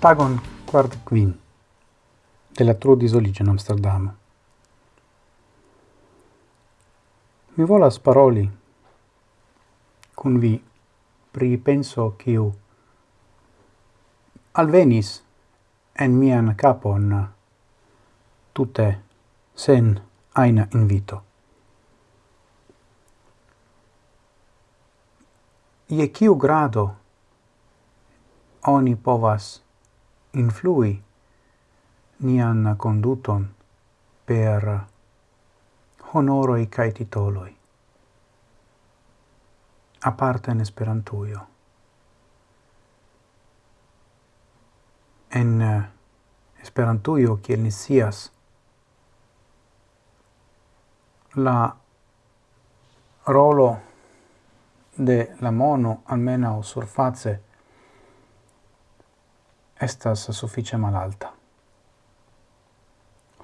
Tagon quart quin della disolige in Amsterdam. Mi volas paroli cun vi pri penso kiu alvenis en mian capon tutte sen aina invito. ie quiu grado oni povas influi nian conduton per honoroi cae titoloi. Aparte in esperantuio. En esperantuio, eh, kiel ni sias, la rolo de la mono almenau surface estas suffice malalta.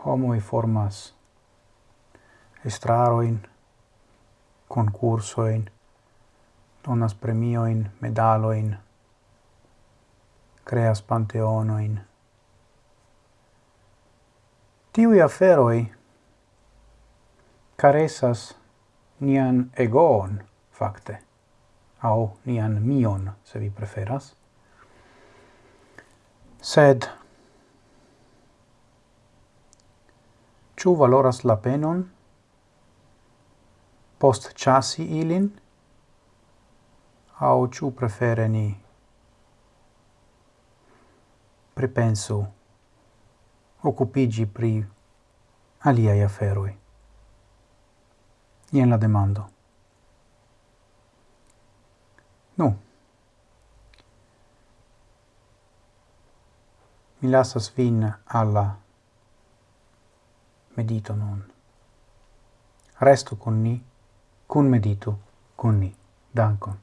Homoi formas estraroin, concursoin, donas premioin, medaloin, creas panteonoin. Tiui aferoi caresas nian egoon, facte au nian mion, se vi preferas. Sed, ciu valoras la penon post chasi ilin, au ciu prefere ni pripensu occupigi pri aliai aferoi. Ien la demando. Nu. Mi lasas vin alla medito nun. Resto con ni, cun meditu, con ni. Dankon.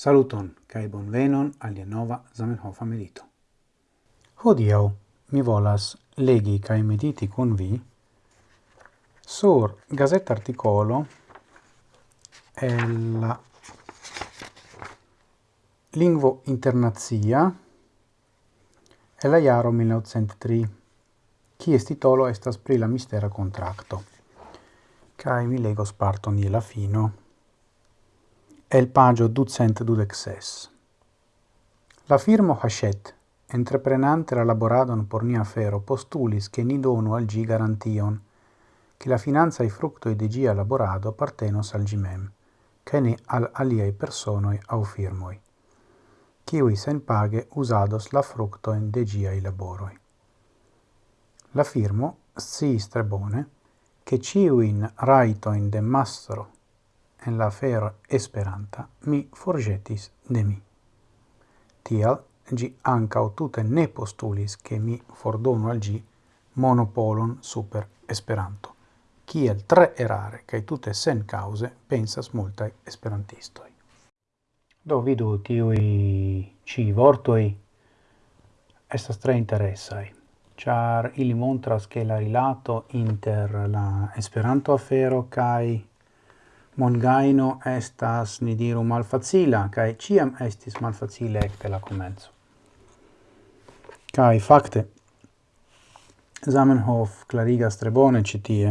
Saluton, cae bonvenon alia nova Zamenhof medito. Hodiau mi volas legi cae mediti con vi sur gazetta articolo el lingvo internazia e la iaro 1903, kies titolo estas pri la mistera contracto. Cae mi legos parton la fino el pagio ducent dudexes. La firmo Hachette, entreprenante la laboradon por nia fero, postulis che ni donu al gi garantion, che la finanza e fructo de gia laborado appartenos al gimem, che ne al aliei personoi au firmoi, kiwi sen page usados la fructoin de giai laboroi. La firmo si strebone, che ciuin raitoin de mastro en la fer Esperanta mi forgetis de mi. Tial gi ancau tute ne postulis ke mi fordonu al gi monopolon super Esperanto, kiel tre erare cae tute sen cause pensas multae esperantistoi. Do vidu tiui ci vortoi estas tre interessai char ili montras ke la rilato inter la Esperanto afero kai Mongaino estas, ni diru, malfacila, cae ciam estis malfacile ecte la comenzo. Cae facte, Zamenhof clarigas tre bone citie,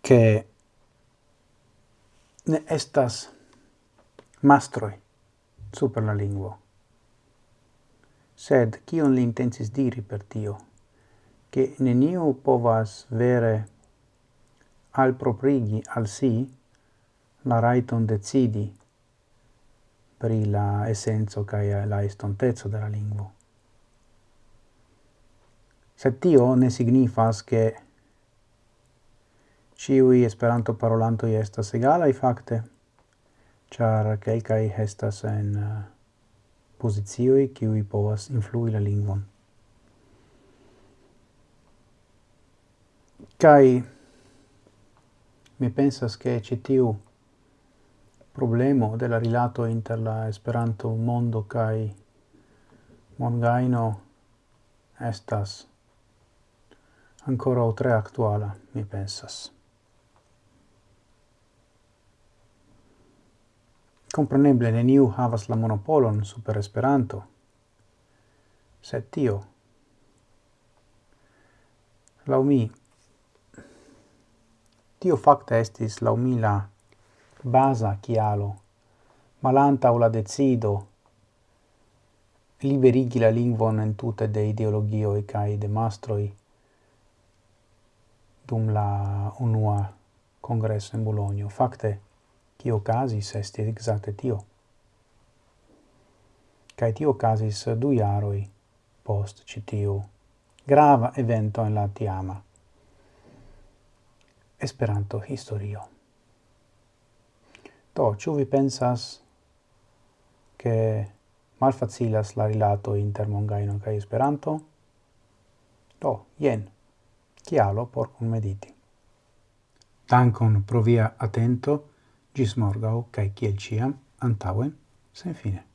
che ne estas mastroi super la lingua. Sed, cion li intensis diri per tio? Che neniu povas vere al proprigi al si la raiton decidi pri la essenzo cae la estontezzo de la lingvo. Sed tio ne signifas che ciui esperanto parolanto estas i facte, char quelcae estas en uh, posizioi ciui povas influi la lingvon. Cai mi pensas che citiu problemo de la rilato inter la Esperanto mondo kai mongaino estas ancora o tre actuala mi pensas. Compreneble neniu havas la monopolon super Esperanto, sed tio, lau mi, Tio facta estis laumila basa chialo, malanta la decido liberigi la lingvon entute de ideologio e kai de mastroi dum la unua congresso in Bologna. Facte, cio casis estis exacte tio. kai tio casis du jaroi post citiu grava evento en la tiama. Esperanto historio. Do, ĉu vi pensas ke malfacilas la rilato inter Mongaino kaj Esperanto? Do, jen, kialo por kunmediti. Dankon pro via atento, gis morgau, kaj kiel ciam, antauen, sen fine.